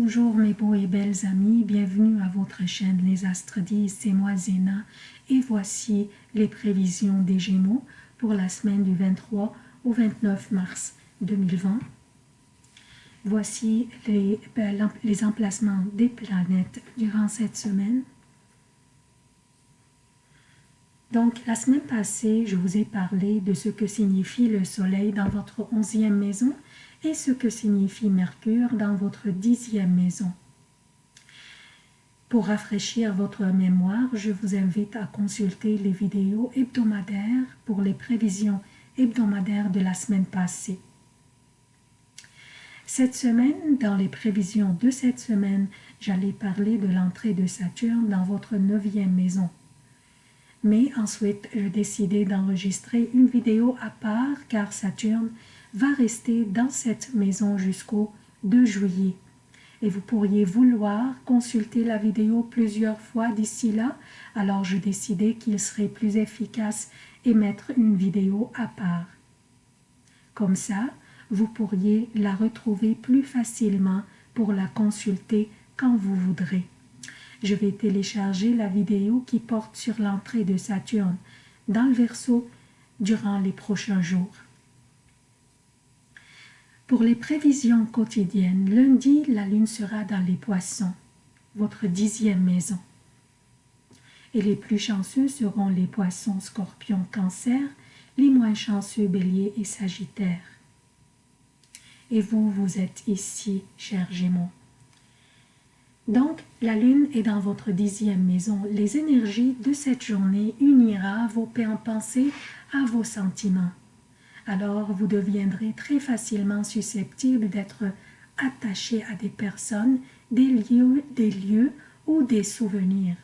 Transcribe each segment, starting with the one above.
Bonjour mes beaux et belles amis, bienvenue à votre chaîne Les Astres c'est moi Zéna et voici les prévisions des Gémeaux pour la semaine du 23 au 29 mars 2020. Voici ben, les emplacements des planètes durant cette semaine. Donc, la semaine passée, je vous ai parlé de ce que signifie le soleil dans votre onzième maison et ce que signifie Mercure dans votre dixième maison. Pour rafraîchir votre mémoire, je vous invite à consulter les vidéos hebdomadaires pour les prévisions hebdomadaires de la semaine passée. Cette semaine, dans les prévisions de cette semaine, j'allais parler de l'entrée de Saturne dans votre neuvième maison. Mais ensuite, je décidé d'enregistrer une vidéo à part car Saturne va rester dans cette maison jusqu'au 2 juillet. Et vous pourriez vouloir consulter la vidéo plusieurs fois d'ici là, alors je décidai qu'il serait plus efficace et mettre une vidéo à part. Comme ça, vous pourriez la retrouver plus facilement pour la consulter quand vous voudrez. Je vais télécharger la vidéo qui porte sur l'entrée de Saturne dans le Verseau durant les prochains jours. Pour les prévisions quotidiennes, lundi, la lune sera dans les poissons, votre dixième maison. Et les plus chanceux seront les poissons, scorpions, cancer, les moins chanceux, bélier et sagittaire. Et vous, vous êtes ici, chers Gémeaux. Donc, la lune est dans votre dixième maison. Les énergies de cette journée unira vos pensées à vos sentiments alors vous deviendrez très facilement susceptible d'être attaché à des personnes, des lieux, des lieux ou des souvenirs.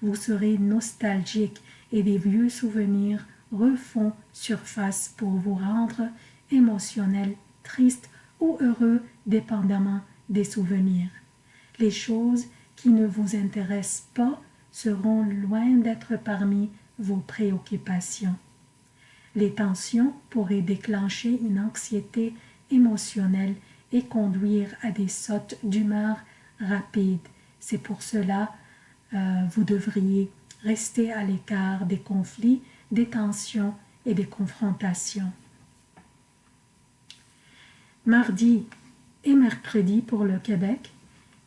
Vous serez nostalgique et des vieux souvenirs refont surface pour vous rendre émotionnel, triste ou heureux dépendamment des souvenirs. Les choses qui ne vous intéressent pas seront loin d'être parmi vos préoccupations. Les tensions pourraient déclencher une anxiété émotionnelle et conduire à des sautes d'humeur rapides. C'est pour cela euh, vous devriez rester à l'écart des conflits, des tensions et des confrontations. Mardi et mercredi pour le Québec,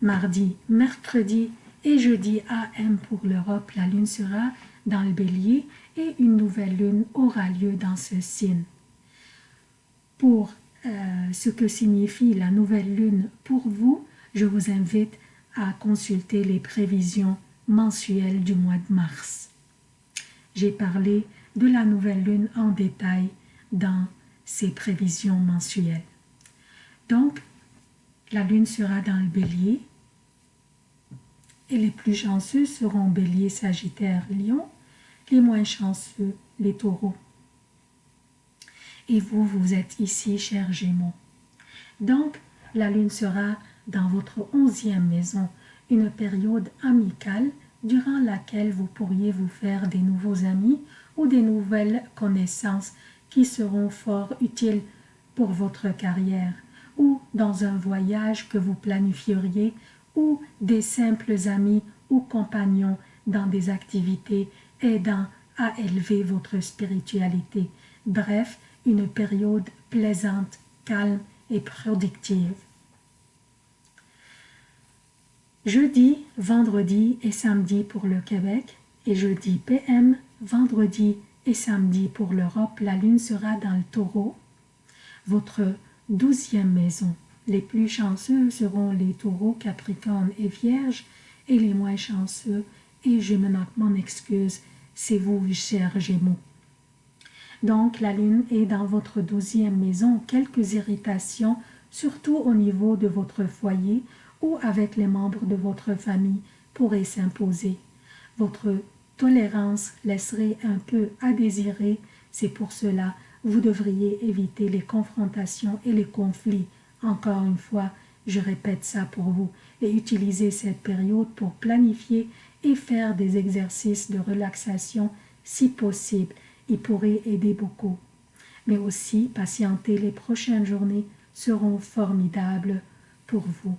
mardi, mercredi et jeudi AM pour l'Europe, la lune sera dans le bélier et une nouvelle lune aura lieu dans ce signe. Pour euh, ce que signifie la nouvelle lune pour vous, je vous invite à consulter les prévisions mensuelles du mois de mars. J'ai parlé de la nouvelle lune en détail dans ces prévisions mensuelles. Donc, la lune sera dans le bélier les plus chanceux seront bélier, sagittaire, lion les moins chanceux, les taureaux. Et vous, vous êtes ici, chers Gémeaux. Donc, la lune sera dans votre onzième maison, une période amicale durant laquelle vous pourriez vous faire des nouveaux amis ou des nouvelles connaissances qui seront fort utiles pour votre carrière ou dans un voyage que vous planifieriez ou des simples amis ou compagnons dans des activités aidant à élever votre spiritualité. Bref, une période plaisante, calme et productive. Jeudi, vendredi et samedi pour le Québec et jeudi PM, vendredi et samedi pour l'Europe, la lune sera dans le taureau, votre douzième maison. Les plus chanceux seront les taureaux, capricornes et vierges et les moins chanceux et je m'en excuse, c'est vous, chers Gémeaux. Donc, la Lune est dans votre douzième maison. Quelques irritations, surtout au niveau de votre foyer ou avec les membres de votre famille, pourraient s'imposer. Votre tolérance laisserait un peu à désirer. C'est pour cela vous devriez éviter les confrontations et les conflits. Encore une fois, je répète ça pour vous et utiliser cette période pour planifier et faire des exercices de relaxation si possible. Il pourrait aider beaucoup. Mais aussi, patienter les prochaines journées seront formidables pour vous.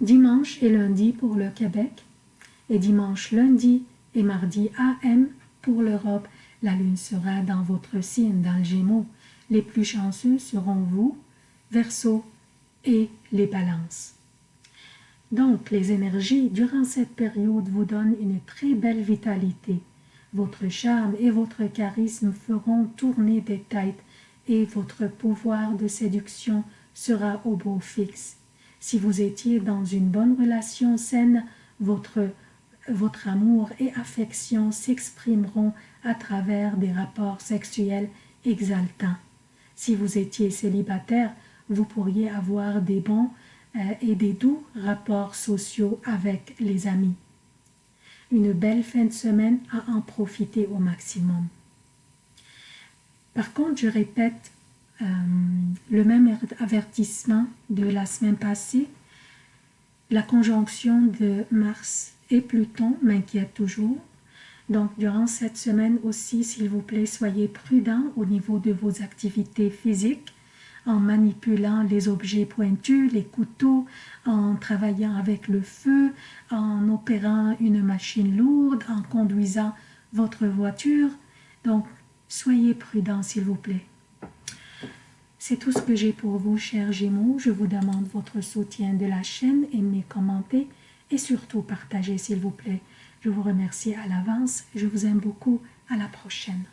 Dimanche et lundi pour le Québec. Et dimanche, lundi et mardi AM pour l'Europe. La lune sera dans votre signe, dans le Gémeaux. Les plus chanceux seront vous, Verseau et les balances. Donc, les énergies durant cette période vous donnent une très belle vitalité. Votre charme et votre charisme feront tourner des têtes et votre pouvoir de séduction sera au beau fixe. Si vous étiez dans une bonne relation saine, votre, votre amour et affection s'exprimeront à travers des rapports sexuels exaltants. Si vous étiez célibataire, vous pourriez avoir des bons euh, et des doux rapports sociaux avec les amis. Une belle fin de semaine à en profiter au maximum. Par contre, je répète euh, le même avertissement de la semaine passée. La conjonction de Mars et Pluton m'inquiète toujours. Donc, durant cette semaine aussi, s'il vous plaît, soyez prudent au niveau de vos activités physiques en manipulant les objets pointus, les couteaux, en travaillant avec le feu, en opérant une machine lourde, en conduisant votre voiture. Donc, soyez prudent, s'il vous plaît. C'est tout ce que j'ai pour vous, chers Gémeaux. Je vous demande votre soutien de la chaîne, aimez, commentez et surtout partagez, s'il vous plaît. Je vous remercie à l'avance. Je vous aime beaucoup. À la prochaine.